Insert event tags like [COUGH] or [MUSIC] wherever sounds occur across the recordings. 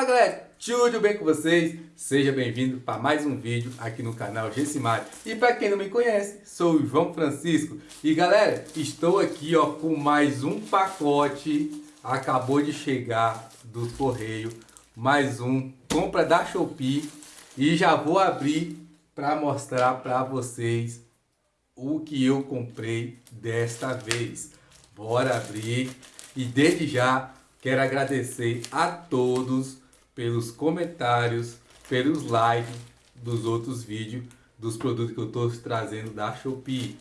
Fala galera, tudo bem com vocês? Seja bem-vindo para mais um vídeo aqui no canal Gessimar. E para quem não me conhece, sou o João Francisco. E galera, estou aqui ó, com mais um pacote, acabou de chegar do correio, mais um, compra da Shopee. E já vou abrir para mostrar para vocês o que eu comprei desta vez. Bora abrir e desde já Quero agradecer a todos pelos comentários, pelos likes dos outros vídeos, dos produtos que eu estou trazendo da Shopee.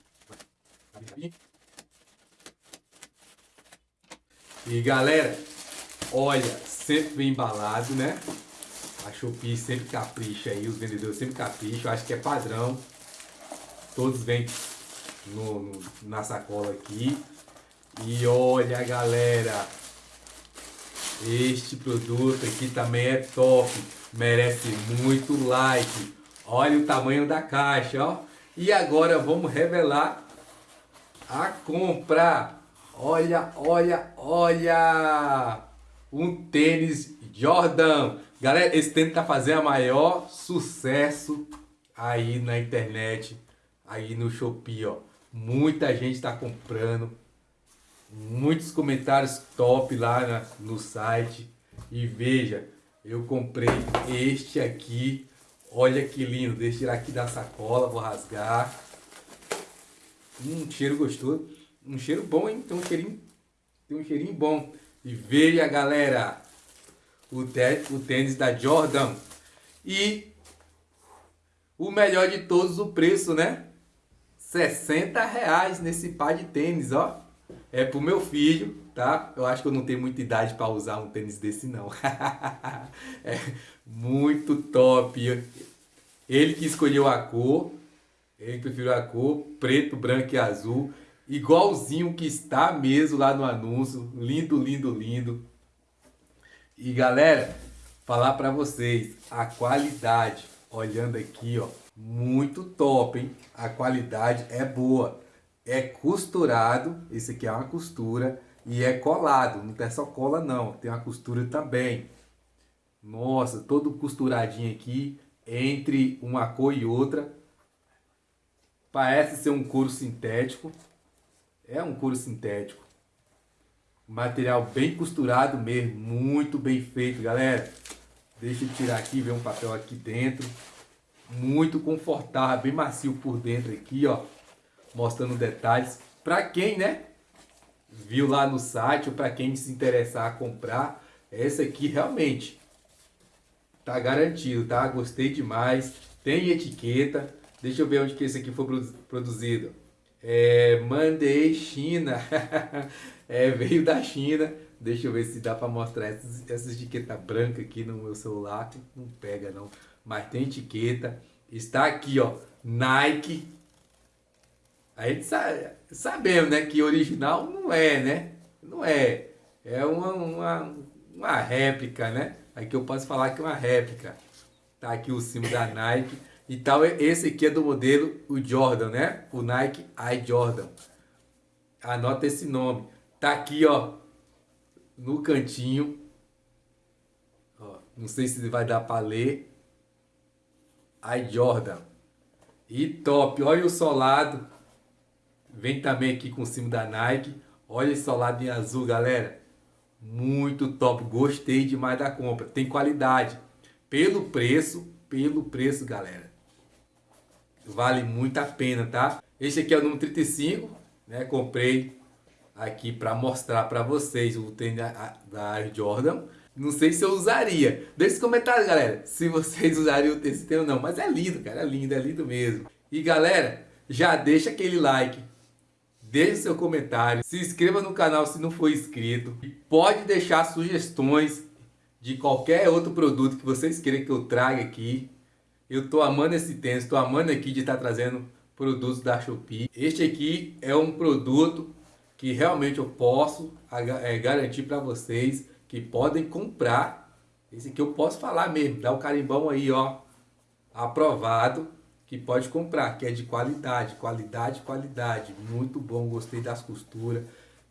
E galera, olha, sempre bem embalado, né? A Shopee sempre capricha aí, os vendedores sempre capricham, acho que é padrão. Todos vêm no, no, na sacola aqui. E olha galera, este produto aqui também é top, merece muito like. Olha o tamanho da caixa, ó. E agora vamos revelar a compra. Olha, olha, olha! Um tênis Jordan. Galera, esse tênis tá fazendo a maior sucesso aí na internet, aí no Shopee, ó. Muita gente está comprando muitos comentários top lá na, no site. E veja, eu comprei este aqui. Olha que lindo. Deixa eu tirar aqui da sacola, vou rasgar. Um cheiro gostoso. Um cheiro bom, hein? Tem um cheirinho, tem um cheirinho bom. E veja, galera, o, o tênis da Jordan. E o melhor de todos, o preço, né? 60 reais nesse par de tênis, ó. É pro meu filho, tá? Eu acho que eu não tenho muita idade para usar um tênis desse não. [LAUGHS] é muito top. Ele que escolheu a cor, ele preferiu a cor preto, branco e azul, igualzinho que está mesmo lá no anúncio. Lindo, lindo, lindo. E galera, falar para vocês, a qualidade, olhando aqui, ó, muito top, hein? A qualidade é boa é costurado, esse aqui é uma costura, e é colado, não tem só cola não, tem uma costura também. Nossa, todo costuradinho aqui, entre uma cor e outra. Parece ser um couro sintético, é um couro sintético. Material bem costurado mesmo, muito bem feito, galera. Deixa eu tirar aqui, ver um papel aqui dentro. Muito confortável, bem macio por dentro aqui, ó mostrando detalhes. Para quem, né, viu lá no site ou para quem se interessar a comprar, essa aqui realmente tá garantido, tá? Gostei demais. Tem etiqueta. Deixa eu ver onde que esse aqui foi produzido. É, mandei China. [LAUGHS] é, veio da China. Deixa eu ver se dá para mostrar essa, etiqueta branca aqui no meu celular. Não pega não. Mas tem etiqueta. Está aqui, ó. Nike a gente sabe, sabemos né, que original não é, né? Não é. É uma, uma, uma réplica, né? Aqui eu posso falar que é uma réplica. Tá aqui o símbolo da Nike. E tal, esse aqui é do modelo o Jordan, né? O Nike i Jordan. Anota esse nome. Tá aqui, ó, no cantinho. Ó, não sei se vai dar para ler. i Jordan. E top, olha o solado Vem também aqui com o símbolo da Nike. Olha esse solado em azul, galera. Muito top. Gostei demais da compra. Tem qualidade. Pelo preço, pelo preço, galera. Vale muito a pena, tá? Este aqui é o número 35, né? Comprei aqui para mostrar para vocês o tênis da Jordan. Não sei se eu usaria. Deixe nos comentários, galera, se vocês usariam esse tênis ou não. Mas é lindo, cara. É lindo, é lindo mesmo. E galera, já deixa aquele like deixe seu comentário, se inscreva no canal se não for inscrito. E pode deixar sugestões de qualquer outro produto que vocês queiram que eu traga aqui. Eu estou amando esse tênis, estou amando aqui de estar tá trazendo produtos da Shopee. Este aqui é um produto que realmente eu posso é, garantir para vocês que podem comprar. Esse aqui eu posso falar mesmo, dá o um carimbão aí, ó, aprovado que pode comprar, que é de qualidade, qualidade, qualidade, muito bom, gostei das costuras,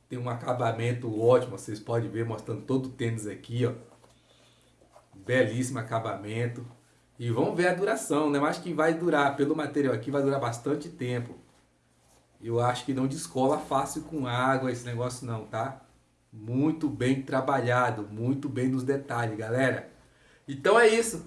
tem um acabamento ótimo, vocês podem ver mostrando todo o tênis aqui, ó, belíssimo acabamento. E vamos ver a duração, né? Eu acho que vai durar, pelo material aqui, vai durar bastante tempo. Eu acho que não descola fácil com água esse negócio não, tá? Muito bem trabalhado, muito bem nos detalhes, galera. Então é isso.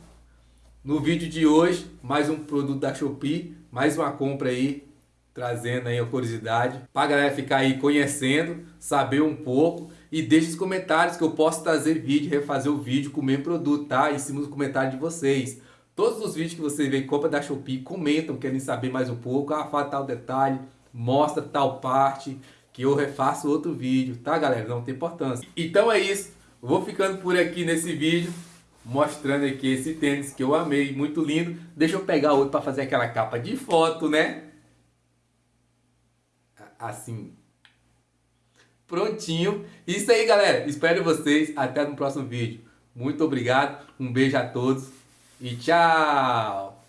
No vídeo de hoje, mais um produto da Shopee, mais uma compra aí, trazendo aí a curiosidade, para galera ficar aí conhecendo, saber um pouco e deixe os comentários que eu posso trazer vídeo, refazer o vídeo com o mesmo produto, tá? Em cima dos comentários de vocês. Todos os vídeos que vocês veem compra da Shopee, comentam, querem saber mais um pouco, ah, fala tal detalhe, mostra tal parte, que eu refaço outro vídeo, tá galera? Não tem importância. Então é isso, vou ficando por aqui nesse vídeo, mostrando aqui esse tênis que eu amei, muito lindo. Deixa eu pegar outro para fazer aquela capa de foto, né? Assim. Prontinho. Isso aí, galera. Espero vocês. Até no próximo vídeo. Muito obrigado. Um beijo a todos. E tchau!